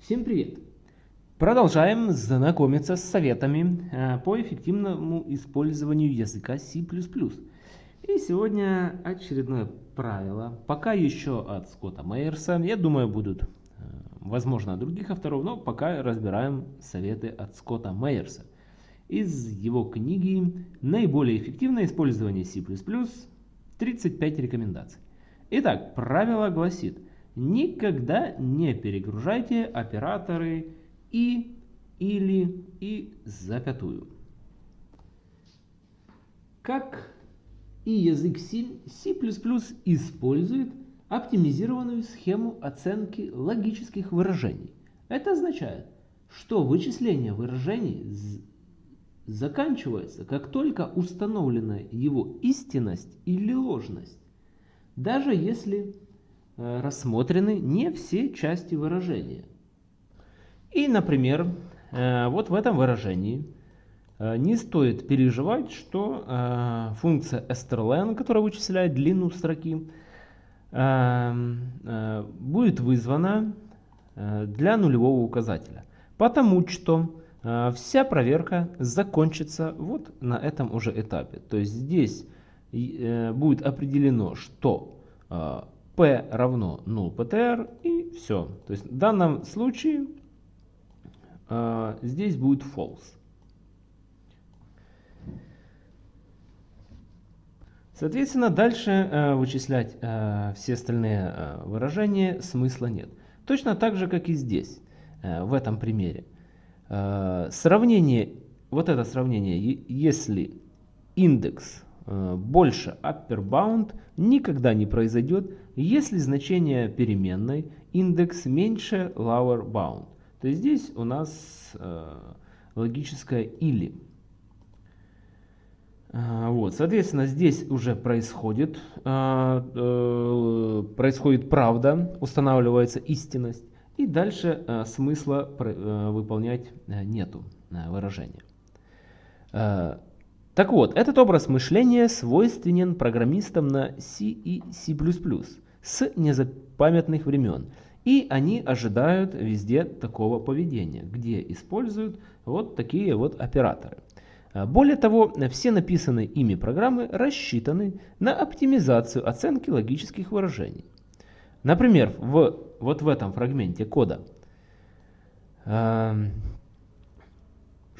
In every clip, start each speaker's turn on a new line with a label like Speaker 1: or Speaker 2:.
Speaker 1: Всем привет! Продолжаем знакомиться с советами э, по эффективному использованию языка C++. И сегодня очередное правило, пока еще от Скотта Мейерса, я думаю будут, э, возможно, от других авторов, но пока разбираем советы от Скотта Мейерса. Из его книги «Наиболее эффективное использование C++. 35 рекомендаций». Итак, правило гласит – Никогда не перегружайте операторы и, или и запятую. Как и язык C, C++ использует оптимизированную схему оценки логических выражений. Это означает, что вычисление выражений заканчивается, как только установлена его истинность или ложность. Даже если рассмотрены не все части выражения. И, например, э, вот в этом выражении э, не стоит переживать, что функция strlen, которая вычисляет длину строки, будет вызвана для нулевого указателя. Потому что вся проверка закончится вот на этом уже этапе. То есть здесь будет определено, что p равно null ptr и все. То есть в данном случае э, здесь будет false. Соответственно, дальше э, вычислять э, все остальные э, выражения смысла нет. Точно так же, как и здесь, э, в этом примере. Э, сравнение, вот это сравнение, если индекс больше upper bound никогда не произойдет, если значение переменной индекс меньше lower bound. То есть здесь у нас э, логическое или. Э, вот, соответственно, здесь уже происходит, э, э, происходит правда, устанавливается истинность, и дальше э, смысла э, выполнять э, нету э, выражения. Так вот, этот образ мышления свойственен программистам на C и C++ с незапамятных времен. И они ожидают везде такого поведения, где используют вот такие вот операторы. А, более того, все написанные ими программы рассчитаны на оптимизацию оценки логических выражений. Например, в, вот в этом фрагменте кода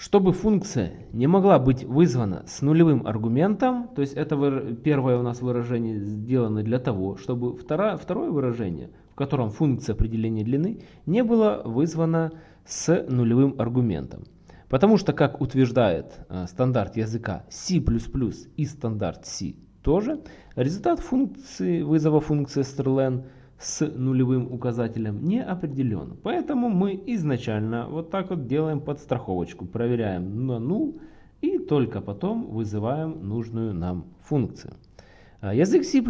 Speaker 1: чтобы функция не могла быть вызвана с нулевым аргументом, то есть это первое у нас выражение сделано для того, чтобы второе, второе выражение, в котором функция определения длины, не было вызвано с нулевым аргументом. Потому что, как утверждает э, стандарт языка C++ и стандарт C тоже, результат функции вызова функции strlen – с нулевым указателем не определен. Поэтому мы изначально вот так вот делаем подстраховочку. Проверяем на null и только потом вызываем нужную нам функцию. А язык C++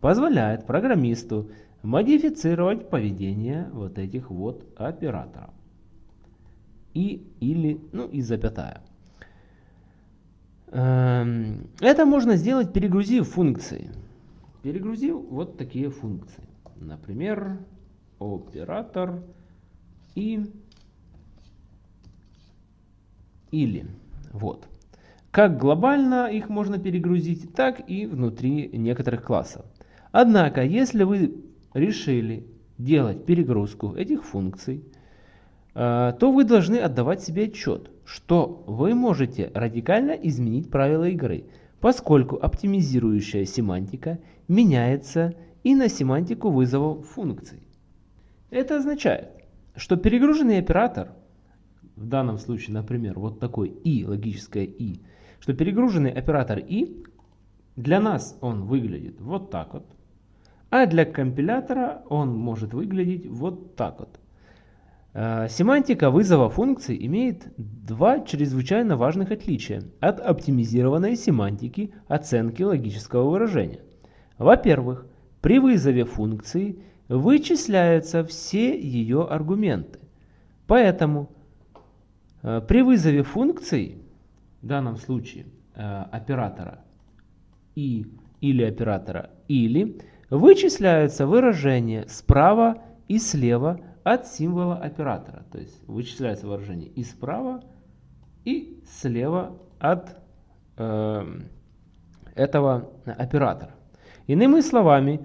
Speaker 1: позволяет программисту модифицировать поведение вот этих вот операторов. И, или, ну и запятая. Эм, это можно сделать, перегрузив функции. Перегрузив вот такие функции. Например, оператор и или. Вот. Как глобально их можно перегрузить, так и внутри некоторых классов. Однако, если вы решили делать перегрузку этих функций, э, то вы должны отдавать себе отчет, что вы можете радикально изменить правила игры, поскольку оптимизирующая семантика меняется и на семантику вызова функций. Это означает, что перегруженный оператор, в данном случае, например, вот такой и, логическое и, что перегруженный оператор и, для нас он выглядит вот так вот, а для компилятора он может выглядеть вот так вот. Э, семантика вызова функций имеет два чрезвычайно важных отличия от оптимизированной семантики оценки логического выражения. Во-первых, при вызове функции вычисляются все ее аргументы. Поэтому э, при вызове функции, в данном случае э, оператора и или оператора или, вычисляются выражения справа и слева от символа оператора. То есть вычисляется выражение и справа, и слева от э, этого оператора. Иными словами,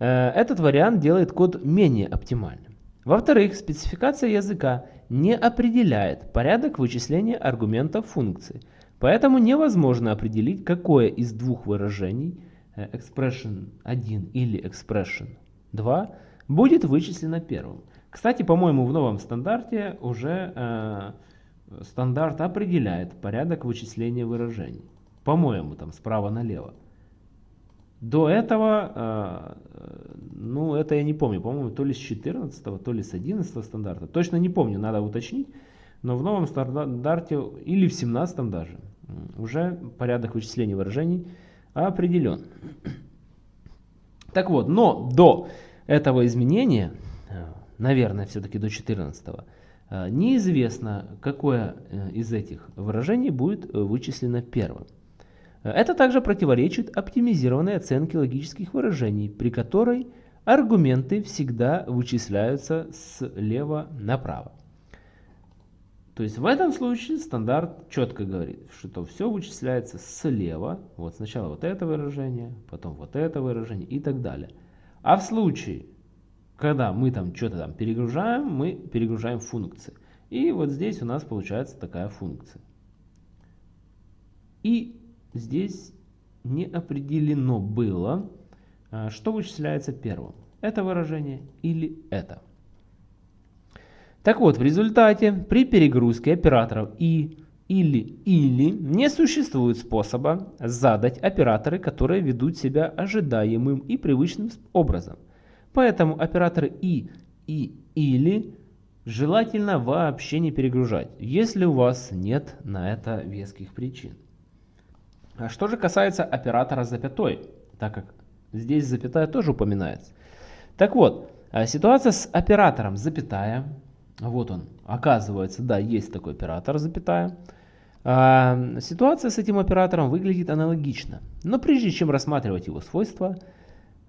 Speaker 1: этот вариант делает код менее оптимальным. Во-вторых, спецификация языка не определяет порядок вычисления аргументов функции, поэтому невозможно определить, какое из двух выражений э, expression 1 или expression 2 будет вычислено первым. Кстати, по-моему, в новом стандарте уже э, стандарт определяет порядок вычисления выражений. По-моему, там справа налево. До этого, э, ну это я не помню, по-моему, то ли с 14, то ли с 11 стандарта. Точно не помню, надо уточнить. Но в новом стандарте, или в 17 даже, уже порядок вычисления выражений определен. Так вот, но до этого изменения, э, наверное, все-таки до 14 э, неизвестно, какое из этих выражений будет вычислено первым. Это также противоречит оптимизированной оценке логических выражений, при которой аргументы всегда вычисляются слева направо. То есть в этом случае стандарт четко говорит, что все вычисляется слева. Вот сначала вот это выражение, потом вот это выражение и так далее. А в случае, когда мы там что-то там перегружаем, мы перегружаем функции. И вот здесь у нас получается такая функция. И здесь не определено было, а, что вычисляется первым. Это выражение или это. Так вот, в результате при перегрузке операторов и или или не существует способа задать операторы, которые ведут себя ожидаемым и привычным образом. Поэтому операторы и и или желательно вообще не перегружать, если у вас нет на это веских причин. А что же касается оператора запятой, так как здесь запятая тоже упоминается. Так вот, а ситуация с оператором запятая, вот он, оказывается, да, есть такой оператор запятая. А, ситуация с этим оператором выглядит аналогично, но прежде чем рассматривать его свойства,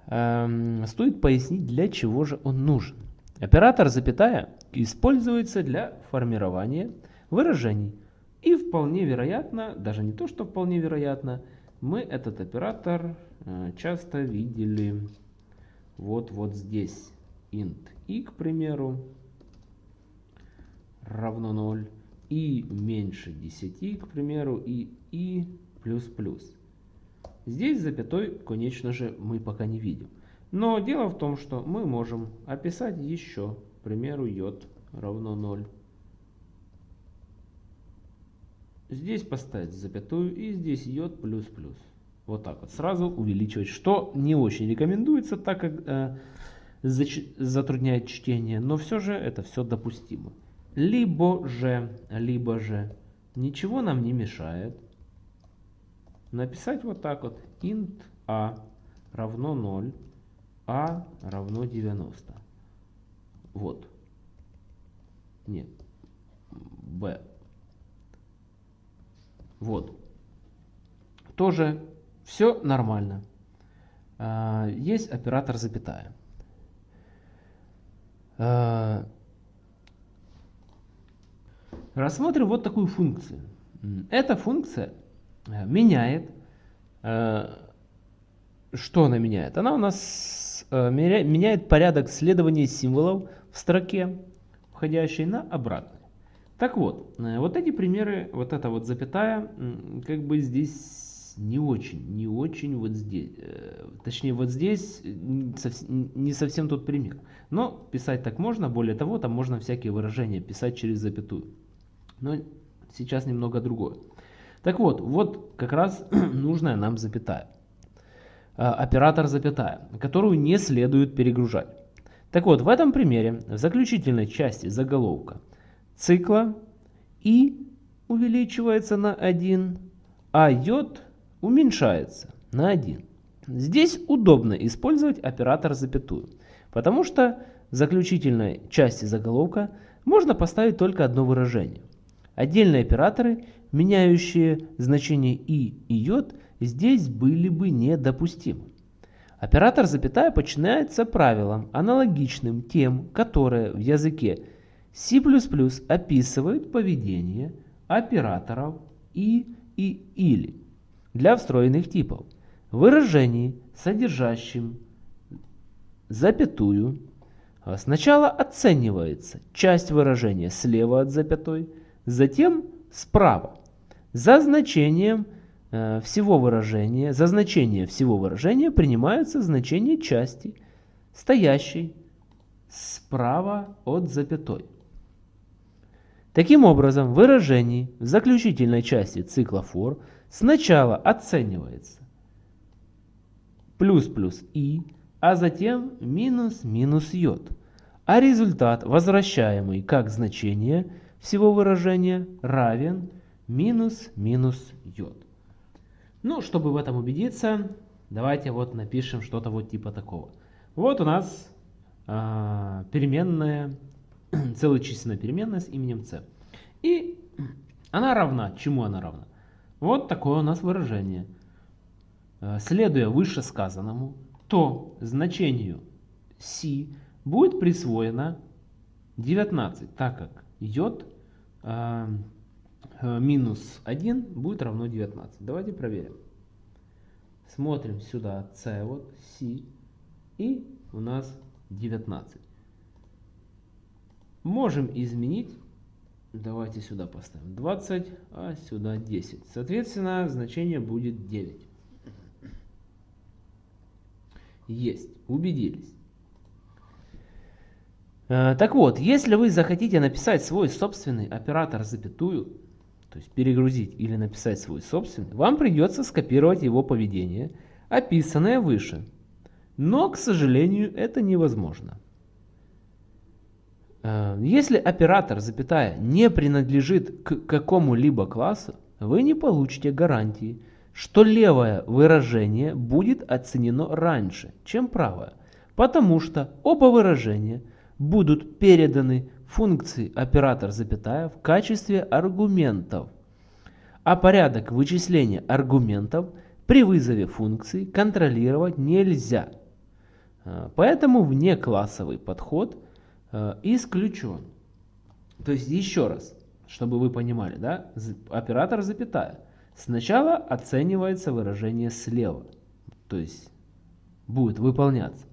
Speaker 1: а, стоит пояснить, для чего же он нужен. Оператор запятая используется для формирования выражений, и вполне вероятно, даже не то, что вполне вероятно, мы этот оператор э, часто видели вот, вот здесь. int i, к примеру, равно 0. и меньше 10, к примеру, и и плюс плюс. Здесь запятой, конечно же, мы пока не видим. Но дело в том, что мы можем описать еще, к примеру, j равно 0. Здесь поставить запятую и здесь йод плюс плюс. Вот так вот. Сразу увеличивать, что не очень рекомендуется, так как э, затрудняет чтение, но все же это все допустимо. Либо же, либо же ничего нам не мешает написать вот так вот. int a равно 0, a равно 90. Вот. Нет. b вот. Тоже все нормально. А, есть оператор запятая. А, рассмотрим вот такую функцию. Эта функция э, меняет, э, что она меняет? Она у нас э, меняет порядок следования символов в строке, входящей на обратный. Так вот, э, вот эти примеры, вот эта вот запятая, как бы здесь не очень, не очень вот здесь, э, точнее вот здесь не совсем тот пример. Но писать так можно, более того, там можно всякие выражения писать через запятую. Но сейчас немного другое. Так вот, вот как раз нужная нам запятая. А, оператор запятая, которую не следует перегружать. Так вот, в этом примере, в заключительной части заголовка, цикла и увеличивается на 1, а йод уменьшается на 1. Здесь удобно использовать оператор запятую, потому что в заключительной части заголовка можно поставить только одно выражение. Отдельные операторы, меняющие значение и и йод, здесь были бы недопустимы. Оператор запятая подчиняется правилам, аналогичным тем, которые в языке C++ описывают поведение операторов и и или для встроенных типов. Выражений, содержащим запятую, сначала оценивается часть выражения слева от запятой, затем справа. За значением Э, всего выражения, за значение всего выражения принимаются значения части, стоящей справа от запятой. Таким образом, выражение в заключительной части цикла for сначала оценивается плюс плюс и, а затем минус минус йод, а результат, возвращаемый как значение всего выражения, равен минус минус йод. Ну, чтобы в этом убедиться, давайте вот напишем что-то вот типа такого. Вот у нас э, переменная, целочисленная переменная с именем c. И она равна. Чему она равна? Вот такое у нас выражение. Э, следуя вышесказанному, то значению c будет присвоено 19, так как йод э, Э, минус 1 будет равно 19. Давайте проверим. Смотрим сюда c, вот c, и у нас 19. Можем изменить, давайте сюда поставим 20, а сюда 10. Соответственно, значение будет 9. Есть, убедились. Э, так вот, если вы захотите написать свой собственный оператор запятую, то есть перегрузить или написать свой собственный, вам придется скопировать его поведение, описанное выше. Но, к сожалению, это невозможно. Э, если оператор, запятая, не принадлежит к какому-либо классу, вы не получите гарантии, что левое выражение будет оценено раньше, чем правое, потому что оба выражения будут переданы функции оператор запятая в качестве аргументов, а порядок вычисления аргументов при вызове функции контролировать нельзя. А, поэтому внеклассовый подход исключен. То есть еще раз, чтобы вы понимали, да, оператор запятая. Сначала оценивается выражение слева, то есть будет выполняться.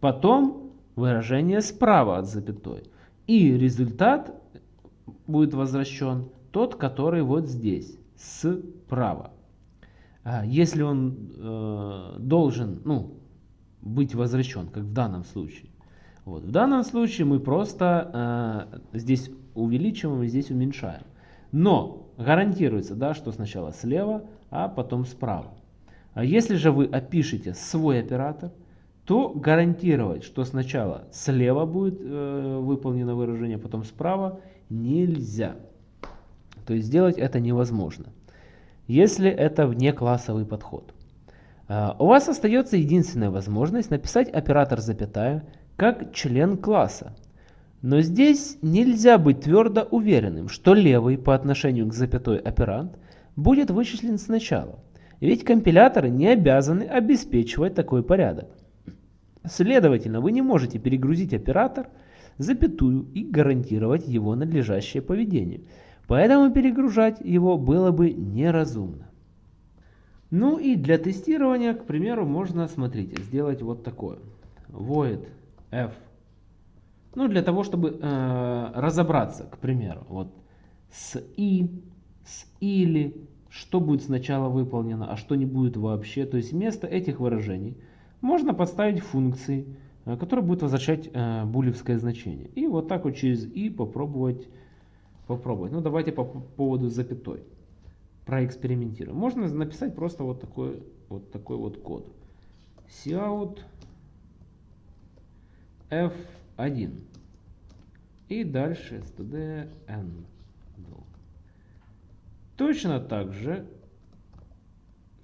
Speaker 1: Потом выражение справа от запятой. И результат будет возвращен тот, который вот здесь, справа. А если он э, должен ну, быть возвращен, как в данном случае. Вот. В данном случае мы просто э, здесь увеличиваем и здесь уменьшаем. Но гарантируется, да, что сначала слева, а потом справа. А если же вы опишете свой оператор, то гарантировать, что сначала слева будет э, выполнено выражение, потом справа, нельзя. То есть сделать это невозможно, если это внеклассовый подход. Э, у вас остается единственная возможность написать оператор запятая как член класса. Но здесь нельзя быть твердо уверенным, что левый по отношению к запятой оперант будет вычислен сначала. Ведь компиляторы не обязаны обеспечивать такой порядок. Следовательно, вы не можете перегрузить оператор, запятую и гарантировать его надлежащее поведение. Поэтому перегружать его было бы неразумно. Ну и для тестирования, к примеру, можно, смотрите, сделать вот такое. Void f. Ну, для того, чтобы э, разобраться, к примеру, вот с и, с или, что будет сначала выполнено, а что не будет вообще. То есть вместо этих выражений – можно подставить функции, э, которые будут возвращать э, булевское значение. И вот так вот через и попробовать, попробовать. Ну давайте по поводу запятой проэкспериментируем. Можно написать просто вот такой вот такой вот код. Cout f1 и дальше std n. Точно так же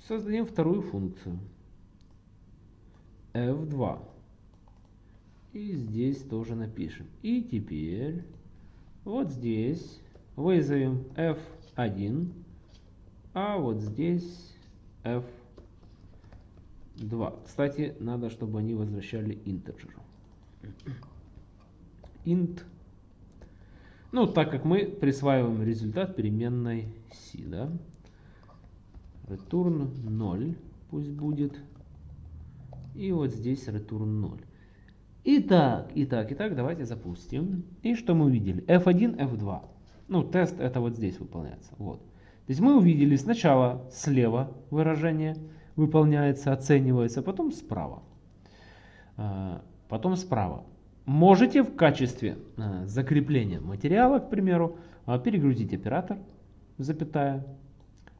Speaker 1: создадим вторую функцию f2. И здесь тоже напишем. И теперь вот здесь вызовем f1, а вот здесь f2. 2. Кстати, надо, чтобы они возвращали integer. Int. Ну, так как мы присваиваем результат переменной c, да? Return 0 пусть будет. И вот здесь return 0. Итак, итак, итак, давайте запустим. И что мы увидели? F1, F2. Ну, тест это вот здесь выполняется. Вот. То есть мы увидели сначала слева выражение выполняется, оценивается, потом справа. Потом справа. Можете в качестве а, закрепления материала, к примеру, а, перегрузить оператор, запятая,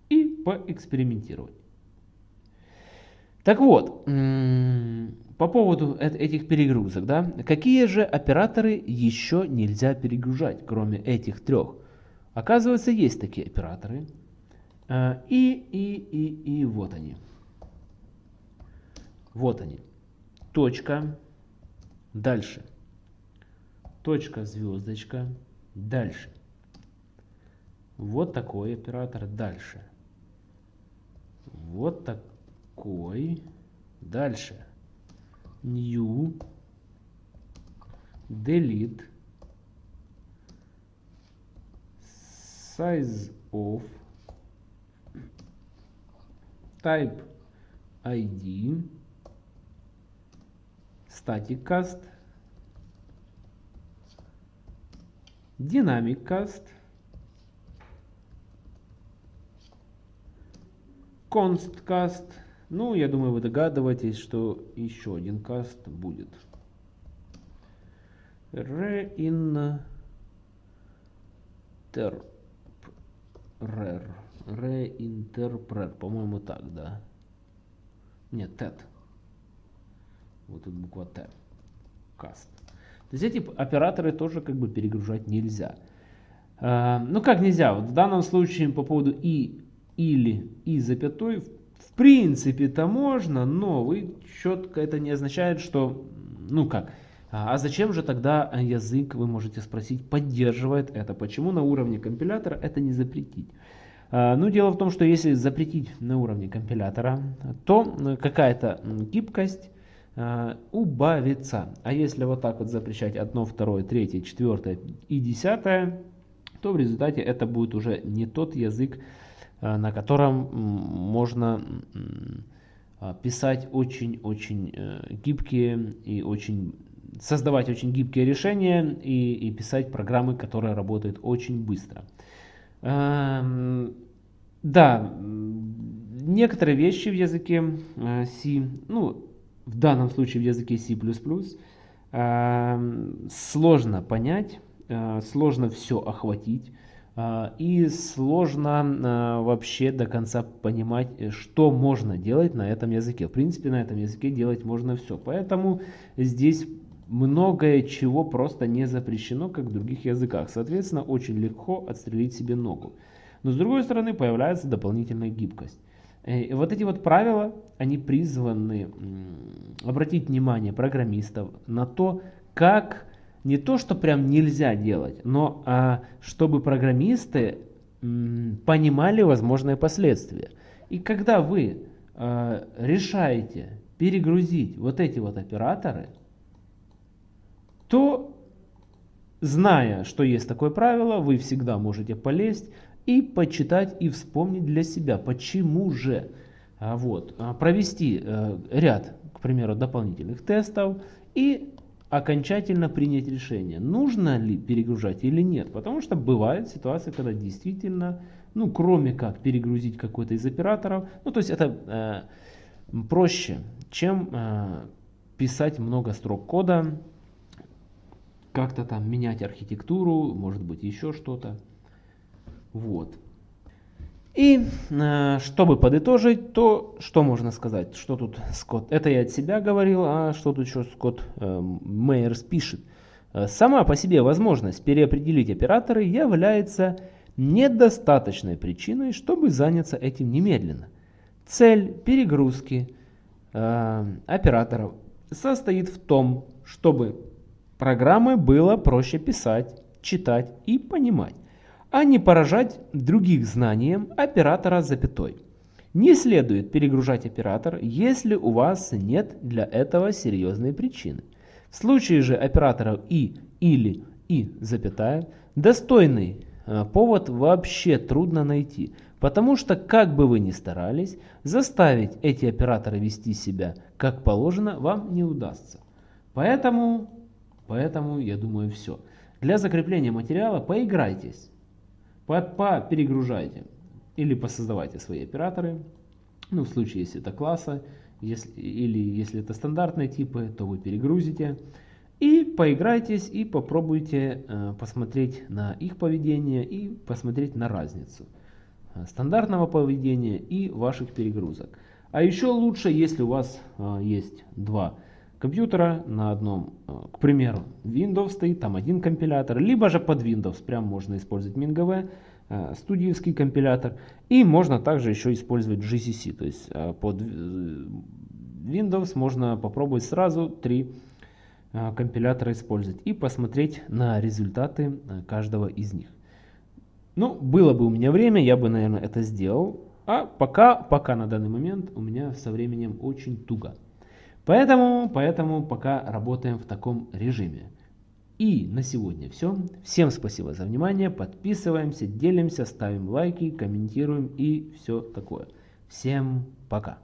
Speaker 1: и поэкспериментировать. Так вот, по поводу этих перегрузок, да, какие же операторы еще нельзя перегружать, кроме этих трех? Оказывается, есть такие операторы. И, и, и, и вот они. Вот они. Точка. Дальше. Точка, звездочка. Дальше. Вот такой оператор. Дальше. Вот такой. Дальше. New. Delete. Size of. Type ID. Static cast. Dynamic cast. Const cast. Ну, я думаю, вы догадываетесь, что еще один каст будет. Reinterprer. Reinterprer. По-моему, так, да. Нет, TED. Вот тут буква Т. Cast. То есть эти операторы тоже как бы перегружать нельзя. А, ну как нельзя? Вот в данном случае по поводу и, или, и запятой в принципе-то можно, но вы четко это не означает, что, ну как, а, а зачем же тогда язык, вы можете спросить, поддерживает это? Почему на уровне компилятора это не запретить? А, ну, дело в том, что если запретить на уровне компилятора, то какая-то гибкость убавится. А если вот так вот запрещать одно, второе, третье, четвертое и десятое, то в результате это будет уже не тот язык, Э, на котором можно а, писать очень-очень э, гибкие и очень создавать очень гибкие решения и, и писать программы, которые работают очень быстро. Эм, да, некоторые вещи в языке э, C, ну, в данном случае в языке C++, эм, сложно понять, сложно все охватить. А, и сложно а, вообще до конца понимать, э, что можно делать на этом языке. В принципе, на этом языке делать можно все. Поэтому здесь многое чего просто не запрещено, как в других языках. Соответственно, очень легко отстрелить себе ногу. Но с другой стороны, появляется дополнительная гибкость. Э, и вот эти вот правила, они призваны обратить внимание программистов на то, как не то, что прям нельзя делать, но а, чтобы программисты понимали возможные последствия. И когда вы а, решаете перегрузить вот эти вот операторы, то, зная, что есть такое правило, вы всегда можете полезть и почитать и вспомнить для себя, почему же. А, вот, а, провести а, ряд, к примеру, дополнительных тестов и окончательно принять решение, нужно ли перегружать или нет. Потому что бывает ситуация, когда действительно, ну кроме как перегрузить какой-то из операторов, ну то есть это э, проще, чем э, писать много строк кода, как-то там менять архитектуру, может быть еще что-то. Вот. И э, чтобы подытожить, то что можно сказать, что тут Скотт, это я от себя говорил, а что тут еще Скотт э, Мейерс пишет. Э, сама по себе возможность переопределить операторы является недостаточной причиной, чтобы заняться этим немедленно. Цель перегрузки э, операторов состоит в том, чтобы программы было проще писать, читать и понимать а не поражать других знанием оператора запятой. Не следует перегружать оператор, если у вас нет для этого серьезной причины. В случае же операторов и, или, и, запятая, достойный э, повод вообще трудно найти, потому что как бы вы ни старались, заставить эти операторы вести себя как положено вам не удастся. Поэтому, поэтому я думаю все. Для закрепления материала поиграйтесь, перегружайте или посоздавайте свои операторы. Ну, в случае, если это класса, если, или если это стандартные типы, то вы перегрузите. И поиграйтесь и попробуйте э, посмотреть на их поведение и посмотреть на разницу э, стандартного поведения и ваших перегрузок. А еще лучше, если у вас э, есть два компьютера на одном, э, к примеру, Windows стоит, там один компилятор, либо же под Windows прям можно использовать MinGV, э, студийский компилятор, и можно также еще использовать GCC, то есть э, под Windows можно попробовать сразу три компилятора использовать и посмотреть на результаты каждого из них. Ну, было бы у меня время, я бы, наверное, это сделал, а пока, пока на данный момент у меня со временем очень туго. Поэтому, поэтому пока работаем в таком режиме. И на сегодня все. Всем спасибо за внимание. Подписываемся, делимся, ставим лайки, комментируем и все такое. Всем пока.